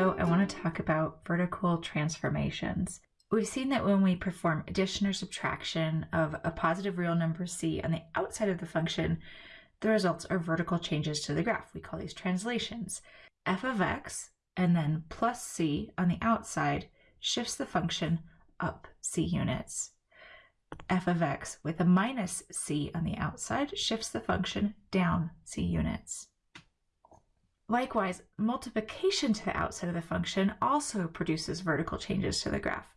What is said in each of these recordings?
I want to talk about vertical transformations. We've seen that when we perform addition or subtraction of a positive real number c on the outside of the function, the results are vertical changes to the graph. We call these translations. f of x and then plus c on the outside shifts the function up c units. f of x with a minus c on the outside shifts the function down c units. Likewise, multiplication to the outside of the function also produces vertical changes to the graph.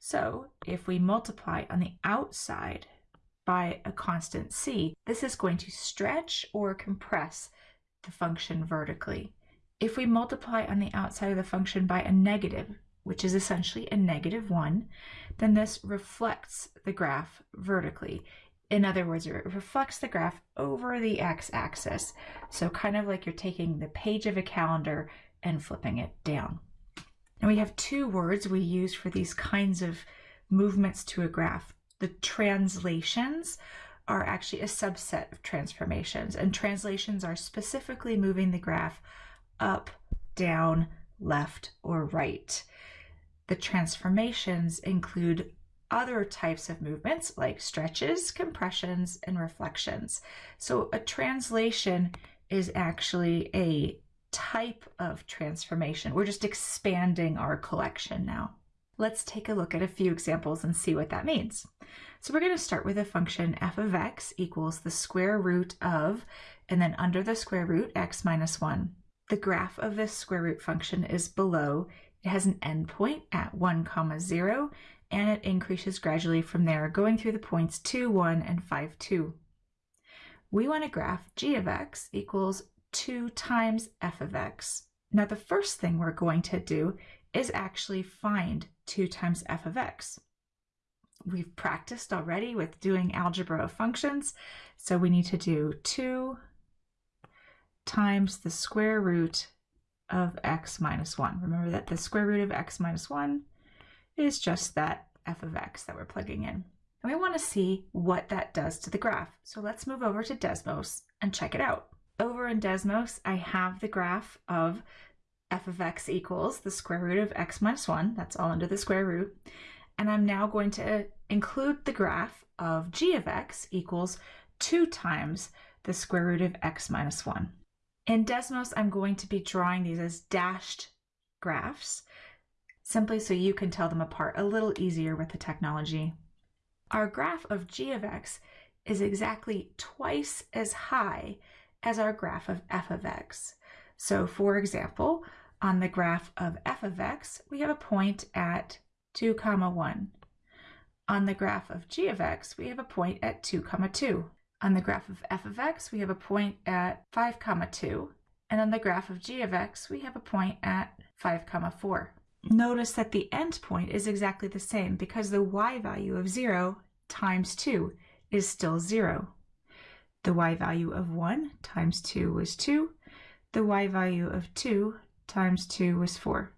So if we multiply on the outside by a constant c, this is going to stretch or compress the function vertically. If we multiply on the outside of the function by a negative, which is essentially a negative 1, then this reflects the graph vertically. In other words, it reflects the graph over the x-axis. So kind of like you're taking the page of a calendar and flipping it down. And we have two words we use for these kinds of movements to a graph. The translations are actually a subset of transformations, and translations are specifically moving the graph up, down, left, or right. The transformations include other types of movements like stretches, compressions, and reflections. So a translation is actually a type of transformation. We're just expanding our collection now. Let's take a look at a few examples and see what that means. So we're going to start with a function f of x equals the square root of, and then under the square root, x minus 1. The graph of this square root function is below. It has an endpoint at 1 comma 0 and it increases gradually from there, going through the points 2, 1, and 5, 2. We want to graph g of x equals 2 times f of x. Now the first thing we're going to do is actually find 2 times f of x. We've practiced already with doing algebra of functions, so we need to do 2 times the square root of x minus 1. Remember that the square root of x minus 1 is just that f of x that we're plugging in. And we want to see what that does to the graph. So let's move over to Desmos and check it out. Over in Desmos, I have the graph of f of x equals the square root of x minus 1. That's all under the square root. And I'm now going to include the graph of g of x equals 2 times the square root of x minus 1. In Desmos, I'm going to be drawing these as dashed graphs simply so you can tell them apart a little easier with the technology. Our graph of g of x is exactly twice as high as our graph of f of x. So for example, on the graph of f of x, we have a point at 2 comma 1. On the graph of g of x, we have a point at 2 comma 2. On the graph of f of x, we have a point at 5 comma 2. And on the graph of g of x, we have a point at 5 comma 4. Notice that the endpoint is exactly the same because the y value of 0 times 2 is still 0. The y value of 1 times 2 was 2. The y value of 2 times 2 was 4.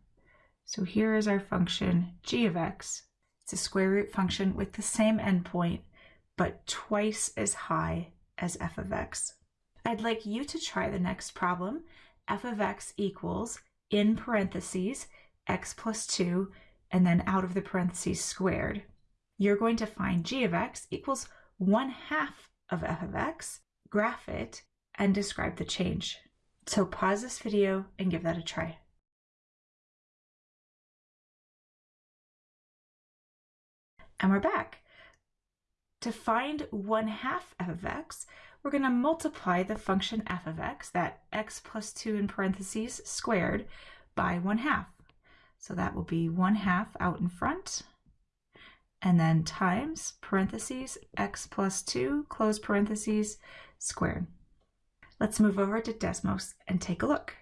So here is our function g of x. It's a square root function with the same endpoint, but twice as high as f of x. I'd like you to try the next problem. f of x equals, in parentheses, x plus 2, and then out of the parentheses squared. You're going to find g of x equals 1 half of f of x, graph it, and describe the change. So pause this video and give that a try. And we're back. To find 1 half f of x, we're going to multiply the function f of x, that x plus 2 in parentheses squared, by 1 half. So that will be 1 half out in front, and then times parentheses x plus 2, close parentheses, squared. Let's move over to Desmos and take a look.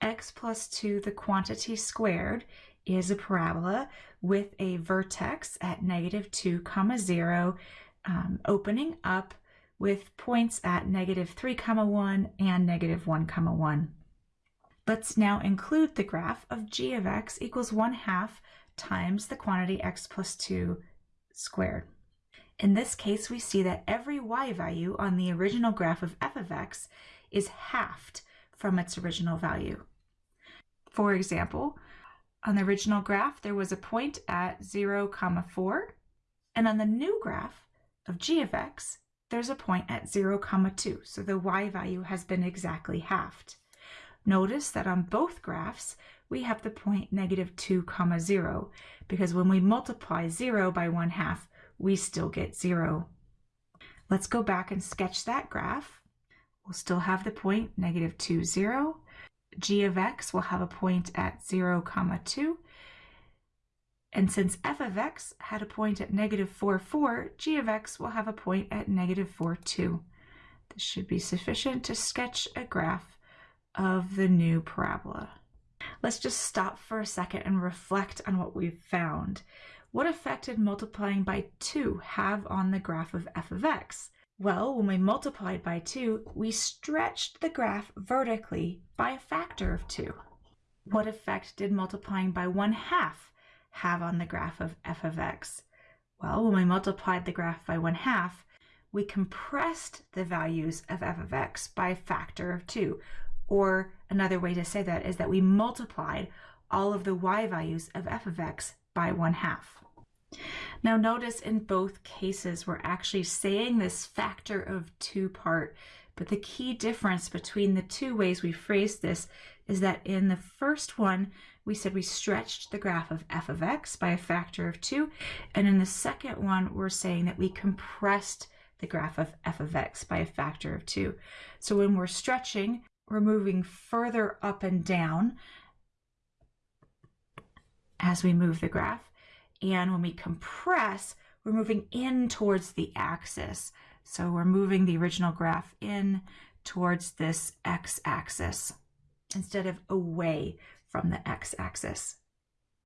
x plus 2, the quantity squared, is a parabola with a vertex at negative 2 comma 0 um, opening up with points at negative 3 comma 1 and negative 1 comma 1. Let's now include the graph of g of x equals 1 half times the quantity x plus 2 squared. In this case, we see that every y value on the original graph of f of x is halved from its original value. For example, on the original graph, there was a point at 0, comma 4, and on the new graph of g of x, there's a point at 0, comma 2, so the y value has been exactly halved. Notice that on both graphs, we have the point negative 2 comma 0 because when we multiply 0 by 1 half, we still get 0. Let's go back and sketch that graph. We'll still have the point negative 2, 0. g of x will have a point at 0 comma 2. And since f of x had a point at negative 4, 4, g of x will have a point at negative 4, 2. This should be sufficient to sketch a graph of the new parabola. Let's just stop for a second and reflect on what we've found. What effect did multiplying by 2 have on the graph of f of x? Well, when we multiplied by 2, we stretched the graph vertically by a factor of 2. What effect did multiplying by 1 half have on the graph of f of x? Well, when we multiplied the graph by 1 half, we compressed the values of f of x by a factor of 2, or another way to say that is that we multiplied all of the y values of f of x by 1 half. Now notice in both cases we're actually saying this factor of 2 part, but the key difference between the two ways we phrased this is that in the first one we said we stretched the graph of f of x by a factor of 2, and in the second one we're saying that we compressed the graph of f of x by a factor of 2. So when we're stretching, we're moving further up and down as we move the graph. And when we compress, we're moving in towards the axis. So we're moving the original graph in towards this x-axis instead of away from the x-axis.